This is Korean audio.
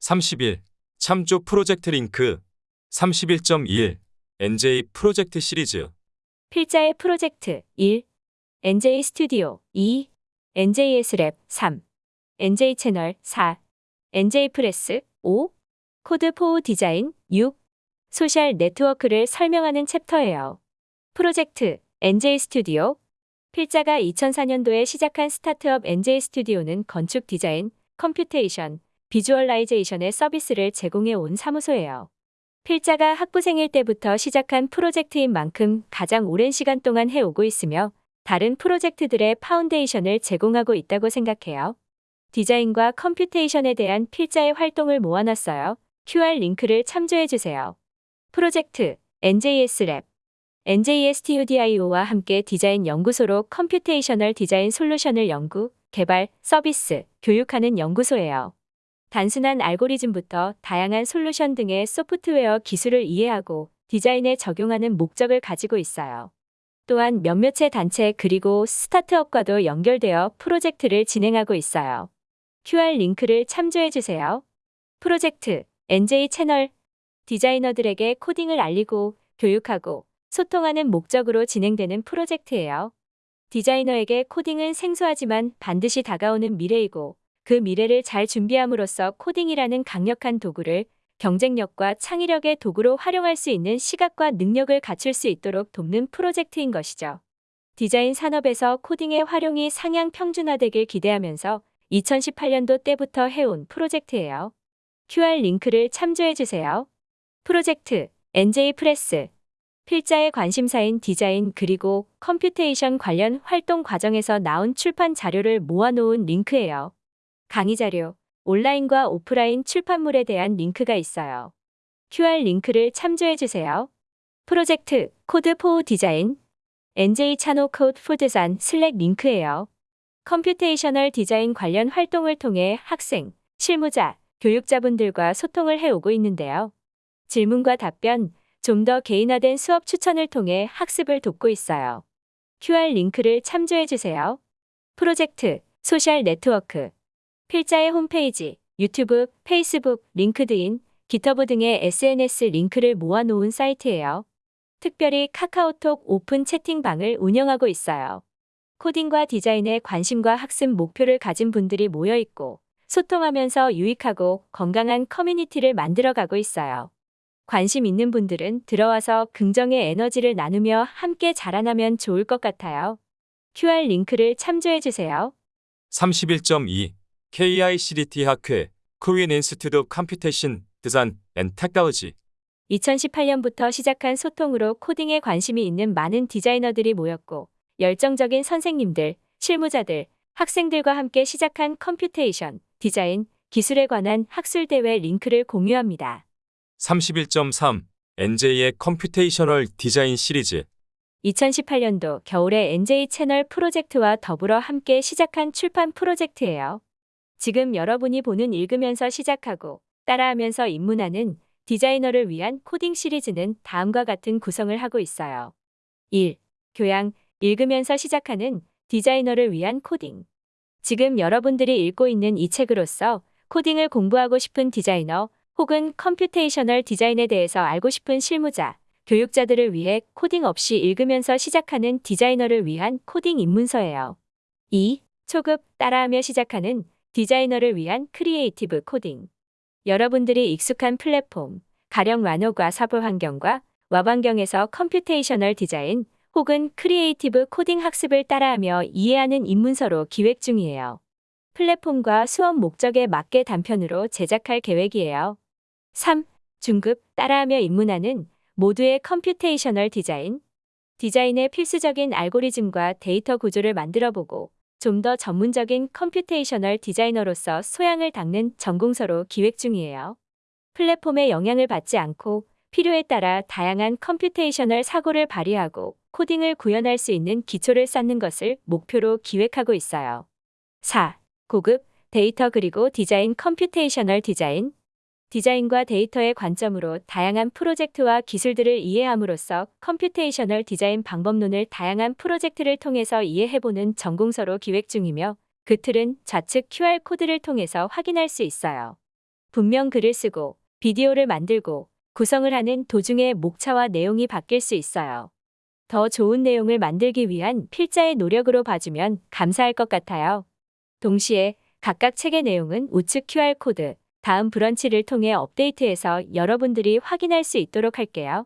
31 참조 프로젝트 링크 31.1 NJ 프로젝트 시리즈 필자의 프로젝트 1. NJ Studio 2. NJS Lab 3. NJ Channel 4. NJ Press 5. Code for Design 6. 소셜 네트워크를 설명하는 챕터예요. 프로젝트 NJ Studio 필자가 2004년도에 시작한 스타트업 NJ Studio는 건축 디자인, computation, visualization의 서비스를 제공해 온 사무소예요. 필자가 학부생일 때부터 시작한 프로젝트인 만큼 가장 오랜 시간 동안 해오고 있으며 다른 프로젝트들의 foundation을 제공하고 있다고 생각해요. 디자인과 computation에 대한 필자의 활동을 모아놨어요. QR 링크를 참조해주세요. 프로젝트 NJS Lab NJ Studio와 함께 디자인 연구소로 computational 디자인 솔루션을 연구, 개발, 서비스, 교육하는 연구소예요. 단순한 알고리즘부터 다양한 솔루션 등의 소프트웨어 기술을 이해하고 디자인에 적용하는 목적을 가지고 있어요. 또한 몇몇의 단체 그리고 스타트업과도 연결되어 프로젝트를 진행하고 있어요. QR 링크를 참조해주세요. 프로젝트 NJ 채널 디자이너들에게 코딩을 알리고 교육하고 소통하는 목적으로 진행되는 프로젝트예요. 디자이너에게 코딩은 생소하지만 반드시 다가오는 미래이고 그 미래를 잘 준비함으로써 코딩이라는 강력한 도구를 경쟁력과 창의력의 도구로 활용할 수 있는 시각과 능력을 갖출 수 있도록 돕는 프로젝트인 것이죠. 디자인 산업에서 코딩의 활용이 상향 평준화되길 기대하면서 2018년도 때부터 해온 프로젝트예요. QR 링크를 참조해주세요. 프로젝트 NJ Press 필자의 관심사인 디자인 그리고 computation 관련 활동 과정에서 나온 출판 자료를 모아놓은 링크예요. 강의 자료, 온라인과 오프라인 출판물에 대한 링크가 있어요. QR 링크를 참조해 주세요. 프로젝트 Code for Design NJ Channel Code for Design Slack 링크예요. computational 디자인 관련 활동을 통해 학생, 실무자, 교육자분들과 소통을 해오고 있는데요. 질문과 답변, 좀 더 개인화된 수업 추천을 통해 학습을 돕고 있어요. QR 링크를 참조해 주세요. 프로젝트 소셜 네트워크 필자의 홈페이지, 유튜브, 페이스북, LinkedIn, GitHub 등의 SNS 링크를 모아놓은 사이트예요. 특별히 카카오톡 오픈 채팅방을 운영하고 있어요. 코딩과 디자인에 관심과 학습 목표를 가진 분들이 모여 있고 소통하면서 유익하고 건강한 커뮤니티를 만들어가고 있어요. 관심 있는 분들은 들어와서 긍정의 에너지를 나누며 함께 자라나면 좋을 것 같아요. QR 링크를 참조해주세요. 31.2 KICDT 학회 Korean Institute Computation Design and Technology 2018년부터 시작한 소통으로 코딩에 관심이 있는 많은 디자이너들이 모였고 열정적인 선생님들, 실무자들, 학생들과 함께 시작한 computation, 디자인, 기술에 관한 학술대회 링크를 공유합니다. 31.3 NJ의 computational 디자인 시리즈 2018년도 겨울에 NJ 채널 프로젝트와 더불어 함께 시작한 출판 프로젝트예요. 지금 여러분이 보는 읽으면서 시작하고 따라하면서 입문하는 디자이너를 위한 코딩 시리즈는 다음과 같은 구성을 하고 있어요. 1. 교양, 읽으면서 시작하는 디자이너를 위한 코딩. 지금 여러분들이 읽고 있는 이 책으로서 코딩을 공부하고 싶은 디자이너 혹은 computational 디자인에 대해서 알고 싶은 실무자, 교육자들을 위해 코딩 없이 읽으면서 시작하는 디자이너를 위한 코딩 입문서예요. 2. 초급 따라하며 시작하는 디자이너를 위한 creative 코딩. 여러분들이 익숙한 플랫폼, 가령 와노과 사부 환경과 웹 환경에서 computational 디자인 혹은 creative 코딩 학습을 따라하며 이해하는 입문서로 기획 중이에요. 플랫폼과 수업 목적에 맞게 단편으로 제작할 계획이에요. 3. 중급 따라하며 입문하는 모두의 computational 디자인. 디자인의 필수적인 알고리즘과 데이터 구조를 만들어보고 좀 더 전문적인 computational 디자이너로서 소양을 닦는 전공서로 기획 중이에요. 플랫폼의 영향을 받지 않고 필요에 따라 다양한 computational 사고를 발휘하고 코딩을 구현할 수 있는 기초를 쌓는 것을 목표로 기획하고 있어요. 4. 고급 데이터 그리고 디자인 computational 디자인 디자인과 데이터의 관점으로 다양한 프로젝트와 기술들을 이해함으로써 computational 디자인 방법론을 다양한 프로젝트를 통해서 이해해보는 전공서로 기획 중이며 그 틀은 좌측 QR코드를 통해서 확인할 수 있어요. 분명 글을 쓰고 비디오를 만들고 구성을 하는 도중에 목차와 내용이 바뀔 수 있어요. 더 좋은 내용을 만들기 위한 필자의 노력으로 봐주면 감사할 것 같아요. 동시에 각각 책의 내용은 우측 QR코드, 다음 브런치를 통해 업데이트해서 여러분들이 확인할 수 있도록 할게요.